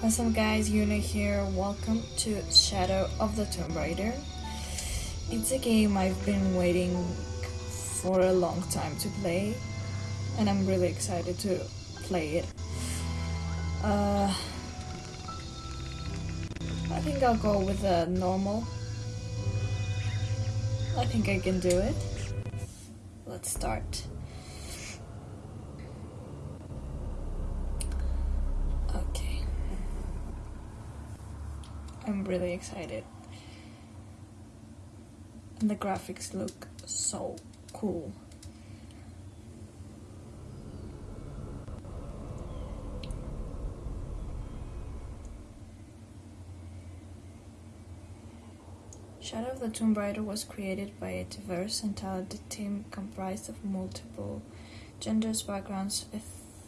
What's up guys, Yuna here, welcome to Shadow of the Tomb Raider. It's a game I've been waiting for a long time to play and I'm really excited to play it. Uh, I think I'll go with a normal. I think I can do it. Let's start. Okay. I'm really excited. And the graphics look so cool. Shadow of the Tomb Raider was created by a diverse and talented team comprised of multiple genders, backgrounds,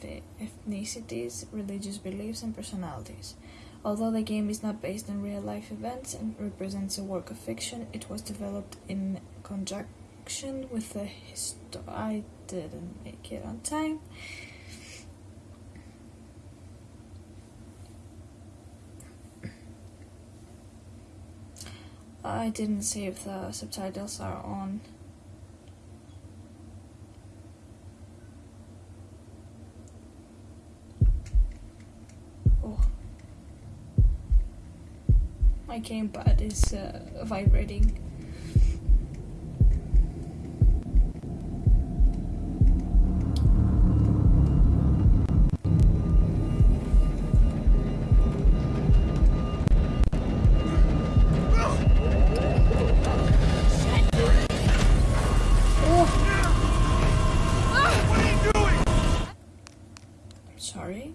ethnicities, religious beliefs, and personalities. Although the game is not based on real life events and represents a work of fiction, it was developed in conjunction with the histo- I didn't make it on time. I didn't see if the subtitles are on. My gamepad is uh, vibrating. Sorry.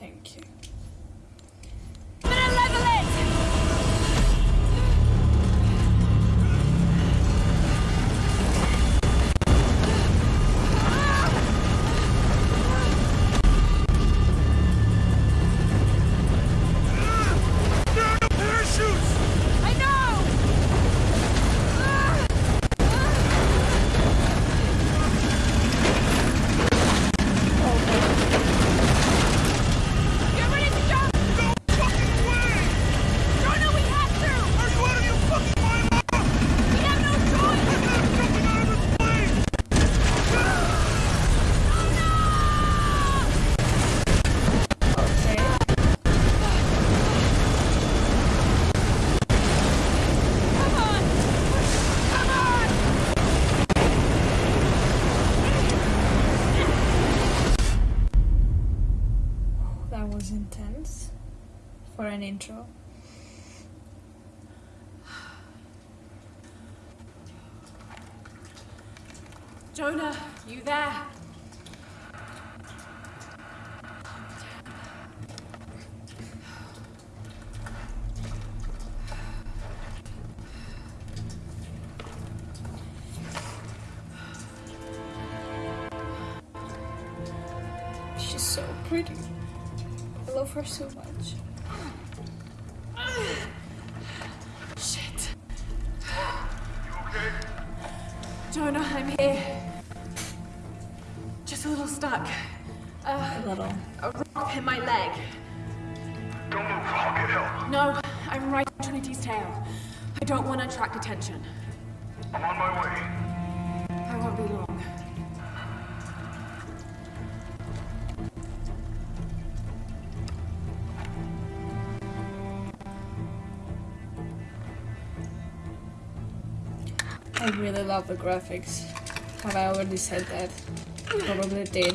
Thank you. Intro. Jonah, you there? She's so pretty. I love her so much. Leg. Don't move, I'll get help. No, I'm right on Trinity's tail. I don't want to attract attention. I'm on my way. I won't be long. I really love the graphics. Have I already said that? Probably did.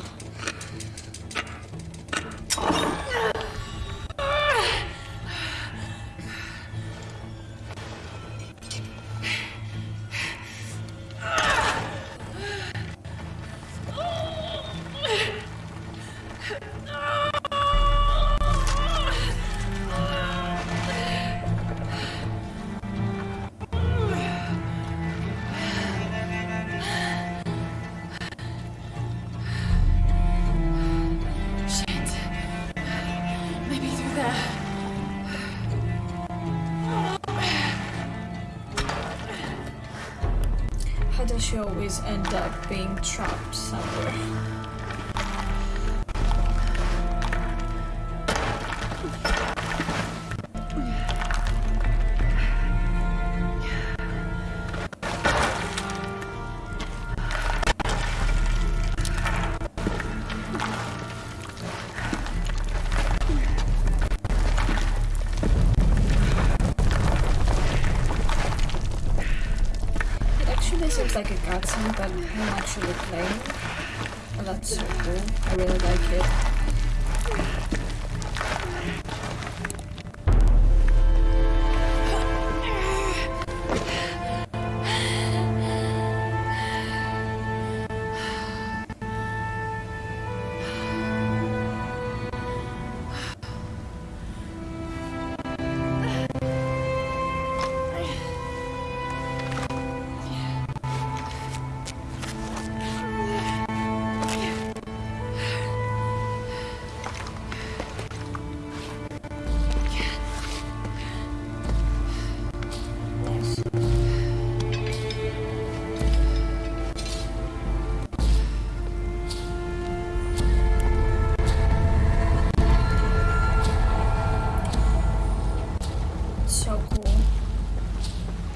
She always end up being trapped somewhere.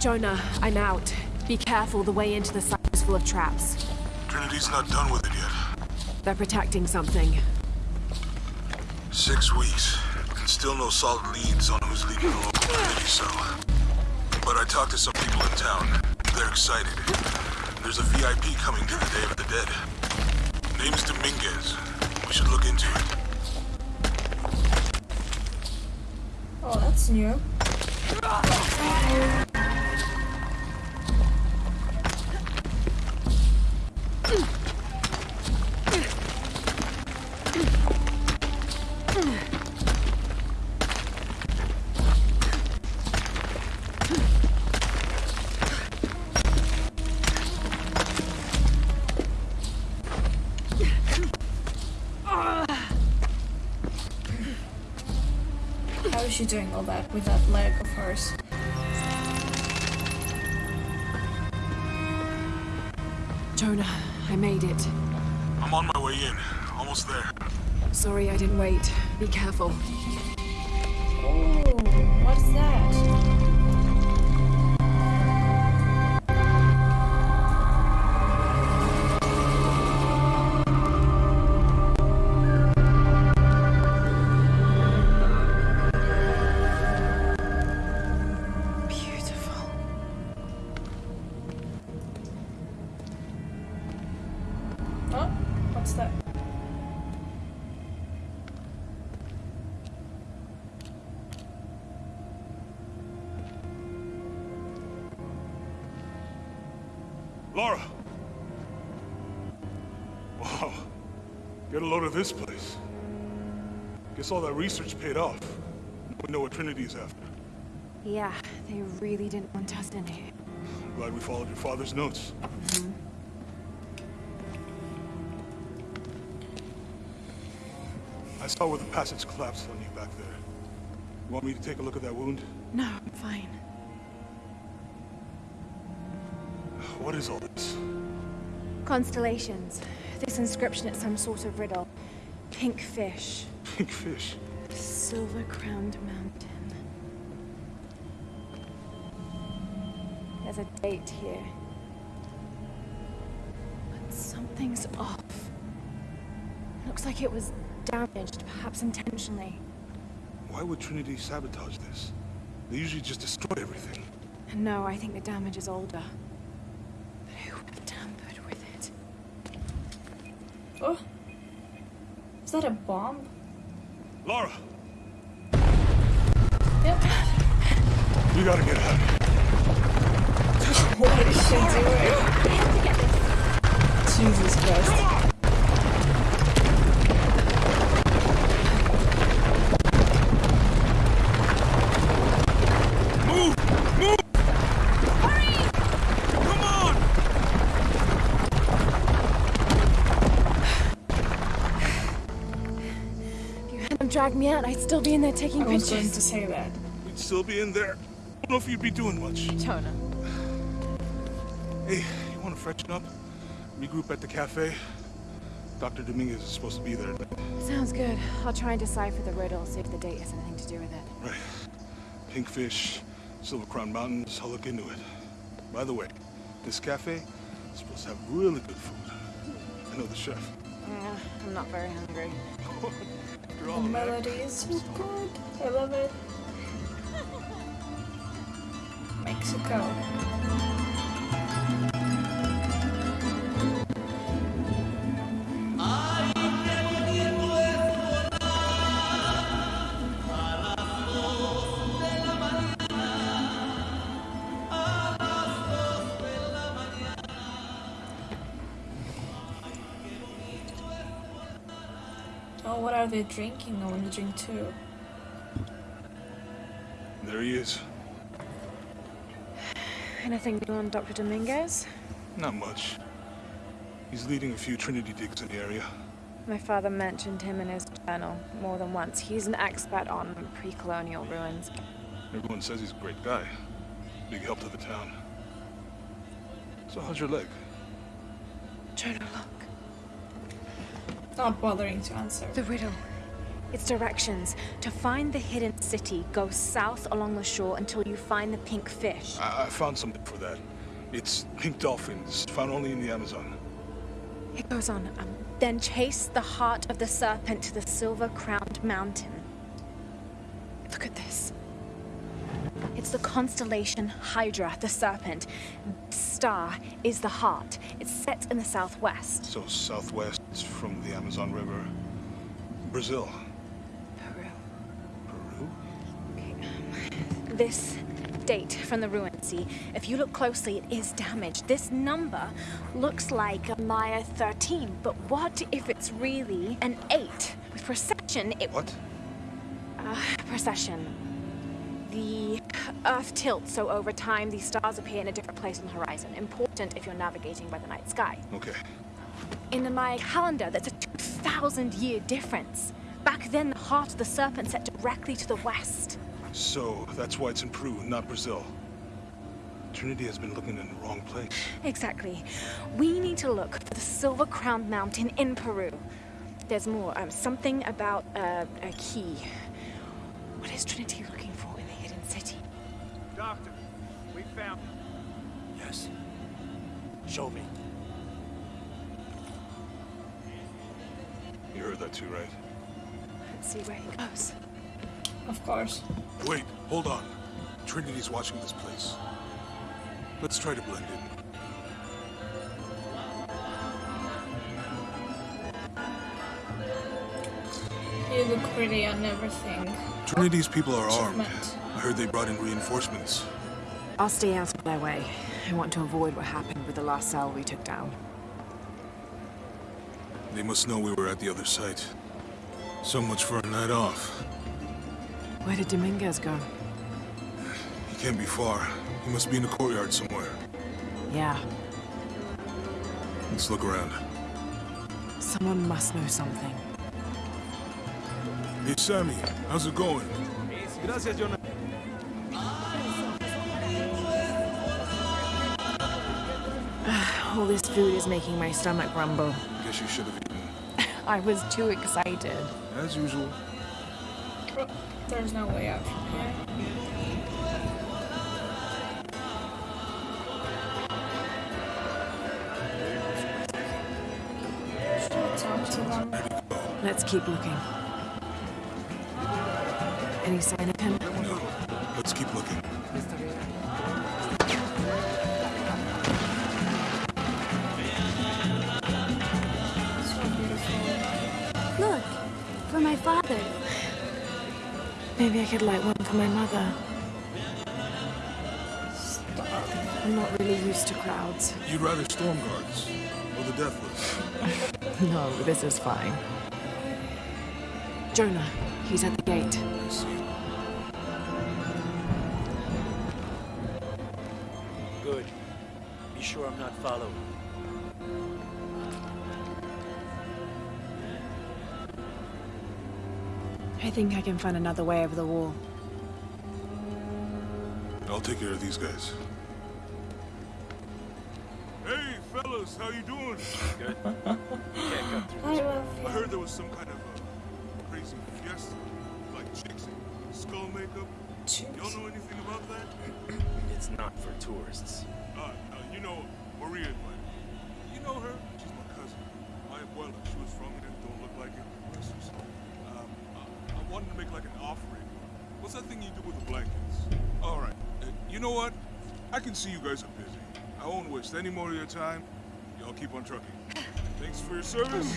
Jonah, I'm out. Be careful, the way into the site is full of traps. Trinity's not done with it yet. They're protecting something. Six weeks, and still no solid leads on who's leading the local Trinity cell. But I talked to some people in town. They're excited. There's a VIP coming to the Day of the Dead. Name's Dominguez. We should look into it. Oh, that's new. Ah! She doing all that with that leg of hers? Jonah, I made it. I'm on my way in. Almost there. Sorry I didn't wait. Be careful. This place. Guess all that research paid off. We know what Trinity's after. Yeah, they really didn't want us in here. I'm glad we followed your father's notes. Mm-hmm. I saw where the passage collapsed on you back there. You want me to take a look at that wound? No, I'm fine. What is all this? Constellations. This inscription is some sort of riddle. Pink fish. Pink fish. Silver crowned mountain. There's a date here. But something's off. Looks like it was damaged, perhaps intentionally. Why would Trinity sabotage this? They usually just destroy everything. No, I think the damage is older. But who would have tampered with it? Oh, is that a bomb? Lara! Yep. We gotta get out of here. What is she doing? Jesus Christ. Dragged me out, I'd still be in there taking pictures. I was going to say that. We'd still be in there. I don't know if you'd be doing much. Jonah. Hey, you want to freshen up? Regroup at the cafe? Dr. Dominguez is supposed to be there. Sounds good. I'll try and decipher the riddle, see if the date has anything to do with it. Right. Pinkfish, Silver Crown Mountains, I'll look into it. By the way, this cafe is supposed to have really good food. I know the chef. Yeah, I'm not very hungry. The melody is so good. I love it. Mexico. Oh, what are they drinking? I want to drink too. There he is. Anything new on Dr. Dominguez? Not much. He's leading a few Trinity digs in the area. My father mentioned him in his journal more than once. He's an expert on pre-colonial ruins. Everyone says he's a great guy. Big help to the town. So how's your leg? Jonah, look. Not bothering to answer. The riddle. Its directions. To find the hidden city, go south along the shore until you find the pink fish. I, I found something for that. It's pink dolphins, found only in the Amazon. It goes on. Um, then chase the heart of the serpent to the silver-crowned mountain. Look at this. It's the constellation Hydra, the serpent. Star is the heart. It's set in the southwest. So southwest from the Amazon River. Brazil. Peru. Peru? This date from the ruin, see? If you look closely, it is damaged. This number looks like a Maya 13, but what if it's really an 8? With precession, it... What? Uh, precession. The Earth tilts, so over time, these stars appear in a different place on the horizon. Important if you're navigating by the night sky. Okay. In the Maya calendar, that's a 2,000-year difference. Back then, the heart of the serpent set directly to the west. So that's why it's in Peru, not Brazil. Trinity has been looking in the wrong place. Exactly. We need to look for the Silver Crowned Mountain in Peru. There's more. Um, something about uh, a key. What is Trinity looking Doctor, we found it. Yes. Show me. You heard that too, right? Let's see where he goes. Of course. Wait, hold on. Trinity's watching this place. Let's try to blend in. You look pretty on everything. Trinity's people are armed. Achievement. I heard they brought in reinforcements. I'll stay out of their way. I want to avoid what happened with the last cell we took down. They must know we were at the other site. So much for a night off. Where did Dominguez go? He can't be far. He must be in the courtyard somewhere. Yeah, Let's look around. someone must know something. Hey, Sammy, how's it going? Gracias, Jonah. All this food is making my stomach rumble. Guess you should have eaten. I was too excited. As usual. There's no way out from here. Should I talk to them? Let's keep looking. Any sign of him? No. Let's keep looking. Father. Maybe I could light one for my mother. Stop. I'm not really used to crowds. You'd rather storm guards or the deathless? No, this is fine. Jonah, he's at the gate. I see. Good. Be sure I'm not followed. I think I can find another way over the wall. I'll take care of these guys. Hey, fellas, how you doing? Good. Can't cut I love I you. heard there was some kind of uh, crazy fiesta, like chicks in skull makeup. Y'all know anything about that? It's not for tourists. Uh, uh, you know, Maria. You know her? She's my cousin. My abuela, she was from here, don't look like it. Bless her soul. Um, I, I wanted to make like an offering. What's that thing you do with the blankets? All right. Uh, you know what? I can see you guys are busy. I won't waste any more of your time. Y'all keep on trucking. Thanks for your service.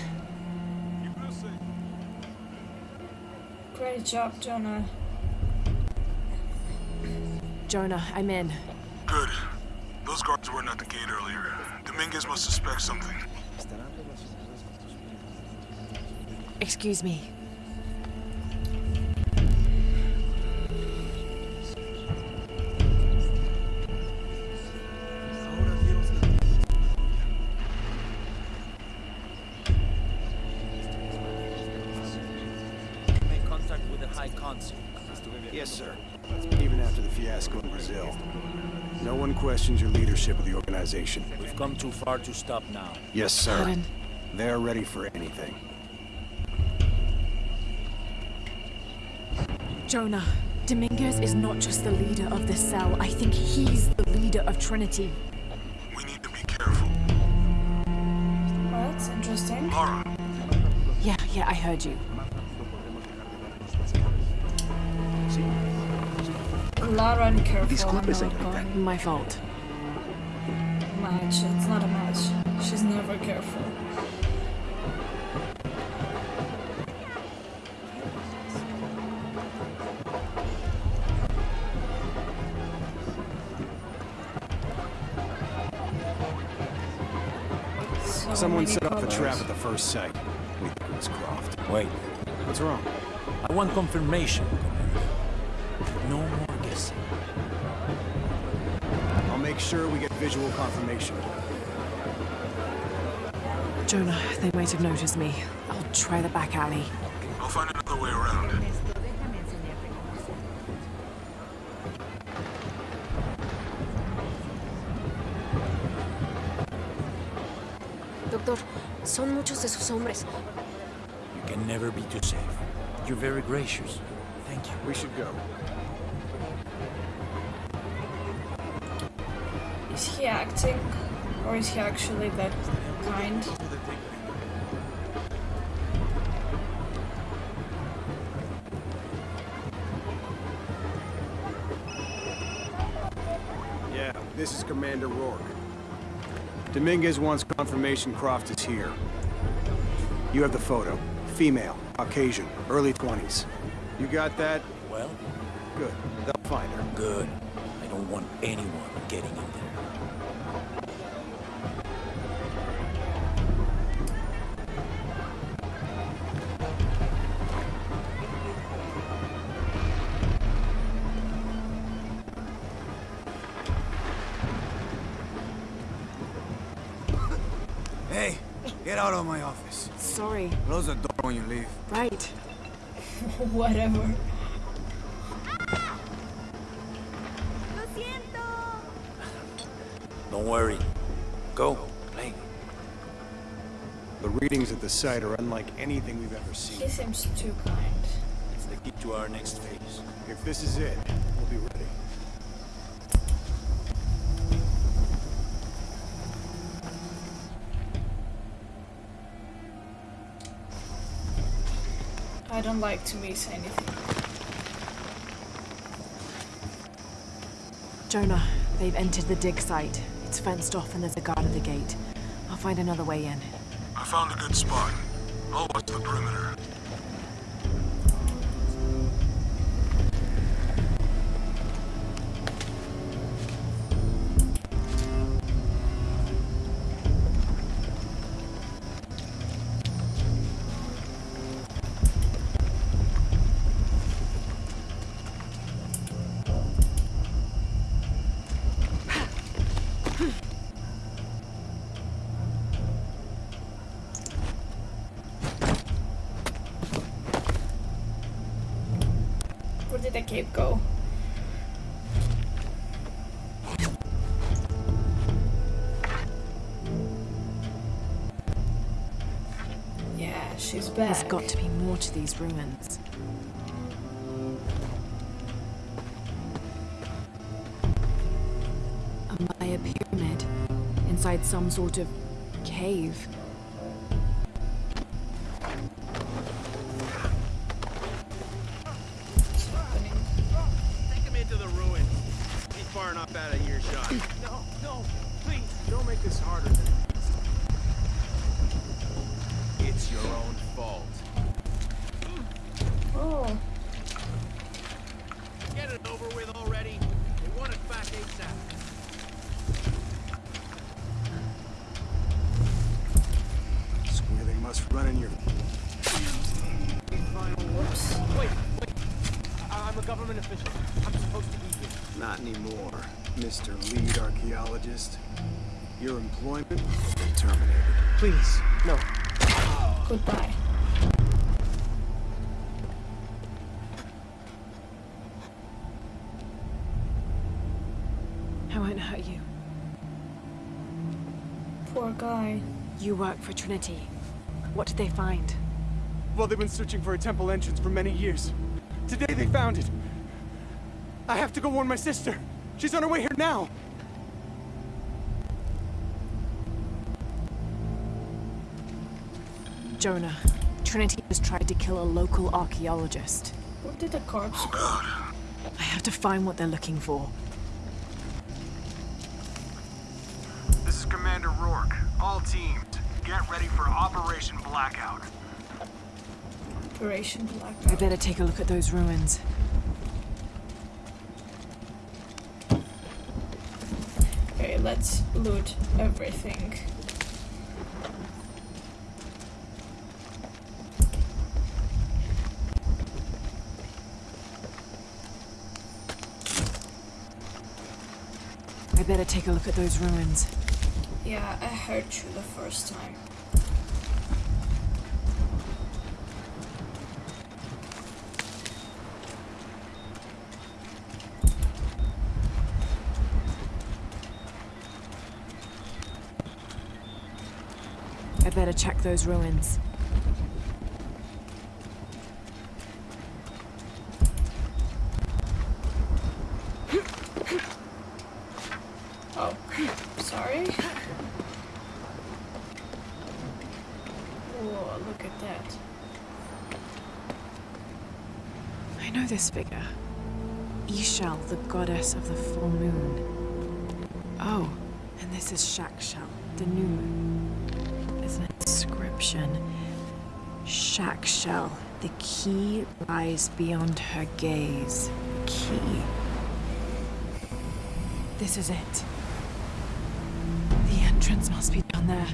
Keep us safe. Great job, Jonah. Jonah, I'm in. Good. Those guards weren't at the gate earlier. Dominguez must suspect something. Excuse me. Come too far to stop now. Yes, sir. Pardon? They're ready for anything. Jonah, Dominguez is not just the leader of the cell. I think he's the leader of Trinity. We need to be careful. Well, that's interesting. Lara, Yeah, yeah, I heard you. Lara and careful. I'm not going My fault. Match. It's not a match. She's never careful. So Someone many set up the trap at the first sight. We think it was Croft. Wait, What's wrong? I want confirmation, sure we get visual confirmation. Jonah, they might have noticed me. I'll try the back alley. I'll find another way around. Doctor, son muchos de sus hombres. You can never be too safe. You're very gracious. Thank you. We should go. Is he acting? Or is he actually that kind? Yeah, this is Commander Rourke. Dominguez wants confirmation Croft is here. You have the photo. Female, Caucasian, early 20s. You got that? Well, Good. They'll find her. good. I don't want anyone getting in there. Hey, get out of my office. Sorry. Close the door when you leave. Right. Whatever. Lo siento. Don't worry. Go. Oh, Play. The readings at the site are unlike anything we've ever He seen. seems too kind. It's the key to our next phase. If this is it, we'll be ready. Don't like to miss anything. Jonah, they've entered the dig site. It's fenced off and there's a guard at the gate. I'll find another way in. I found a good spot. I'll watch the perimeter. cave go? Yeah, she's back. There's got to be more to these ruins. A Maya pyramid inside some sort of cave. No, no, please, don't make this harder than it's It's your own fault. Your employment has been terminated. Please, no. Goodbye. I won't hurt you. Poor guy. You work for Trinity. What did they find? Well, they've been searching for a temple entrance for many years. Today they found it. I have to go warn my sister. She's on her way here now. Jonah. Trinity has tried to kill a local archaeologist. What did the corpse oh, do? I have to find what they're looking for. This is Commander Rourke. All teams, get ready for Operation Blackout. Operation Blackout. I Blackout. better take a look at those ruins. Okay, let's loot everything. I better take a look at those ruins. Yeah, I heard you the first time. I better check those ruins. Oh, sorry. Whoa, look at that. I know this figure. Ix Chel, the goddess of the full moon. Oh, and this is Chak Chel, the new moon. There's an inscription. Chak Chel, the key lies beyond her gaze. Key. This is it. The entrance must be down there.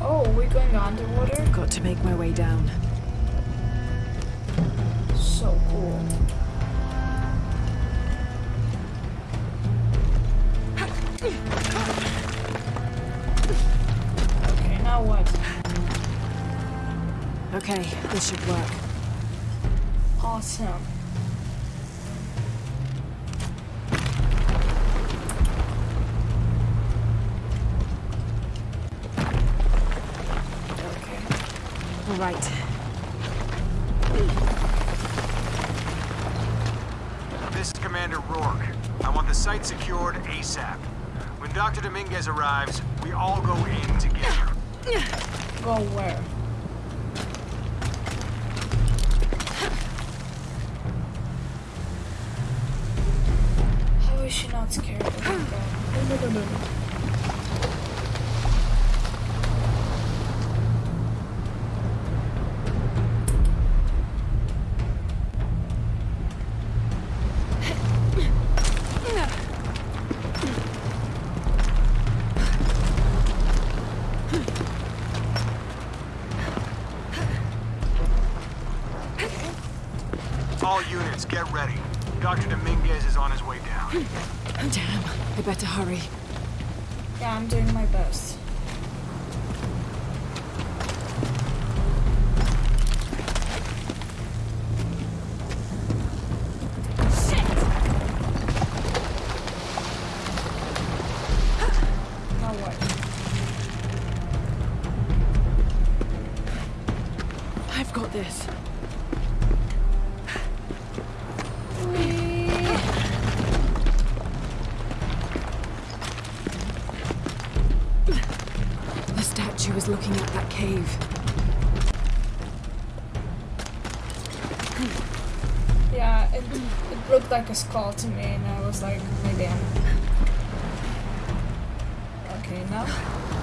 Oh, we're going underwater? I've Got to make my way down. Okay, this should work. Awesome. Okay. All right. This is Commander Rourke. I want the site secured ASAP. When Dr. Dominguez arrives, we all go in together. Go where? All units, get ready. Dr. Dominguez is on his way down. Hmm. Oh, damn, I better hurry. Yeah, I'm doing my best. That cave. Yeah, it, it looked like a skull to me, and I was like, maybe I'm. Okay, now.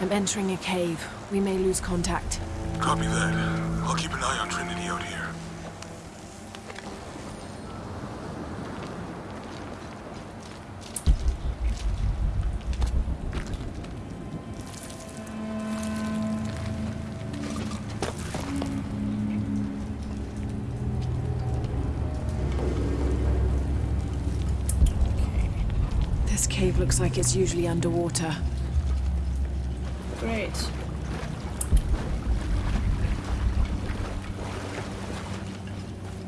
I'm entering a cave. We may lose contact. Copy that. I'll keep an eye on Trinity out here. This cave looks like it's usually underwater. Great.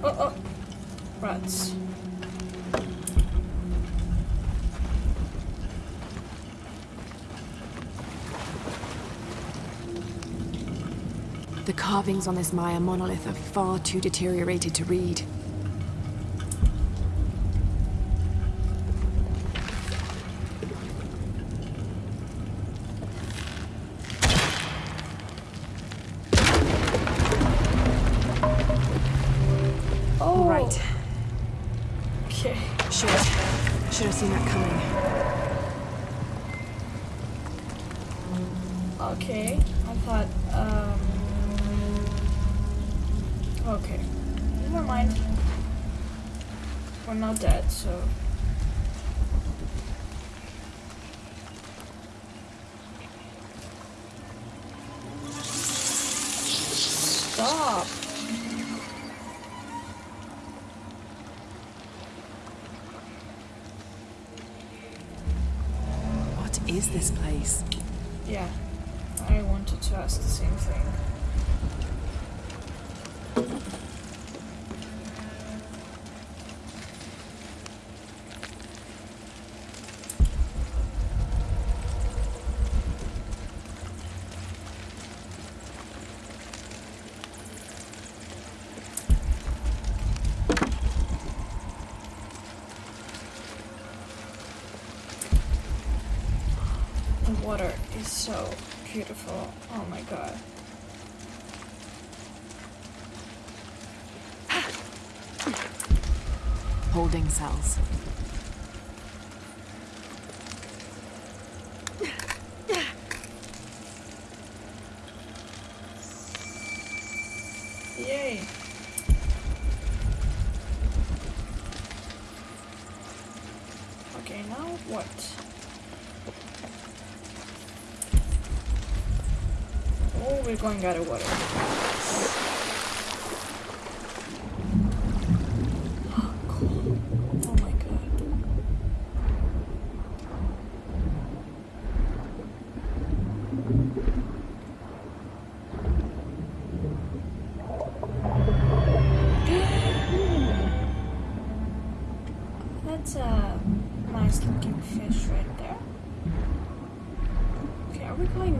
Oh, oh. Rats. The carvings on this Maya monolith are far too deteriorated to read. Stop! What is this place? Yeah. I wanted to ask the same thing. The water is so beautiful. Oh my god. Holding cells. Yay. Okay, now what? Oh, we're going out of water. Cool. Oh my god. That's a nice looking fish right there. Okay, are we going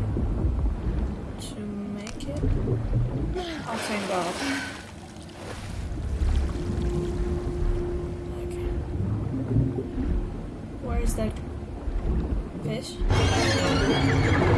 to make it? Oh, thank God. Okay. Where is that fish?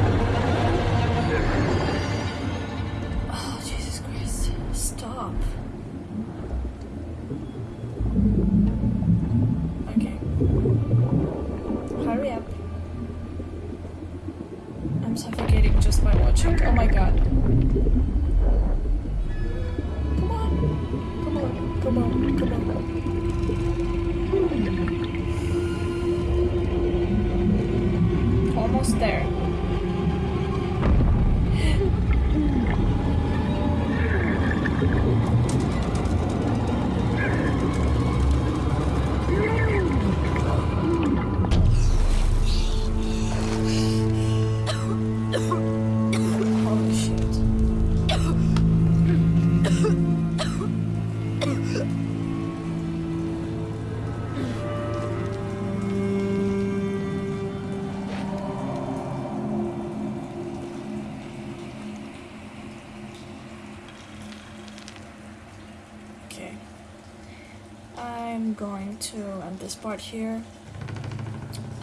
Going to end this part here.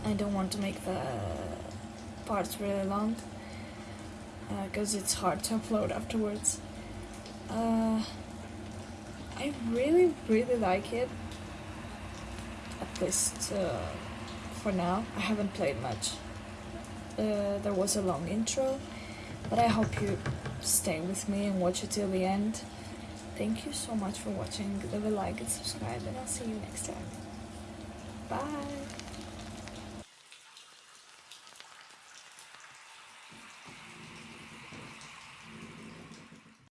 I don't want to make the parts really long because it's hard to upload afterwards. Uh, I really, really like it. At least uh, for now. I haven't played much. Uh, there was a long intro, but I hope you stay with me and watch it till the end. Thank you so much for watching. Leave a like and subscribe, and I'll see you next time. Bye!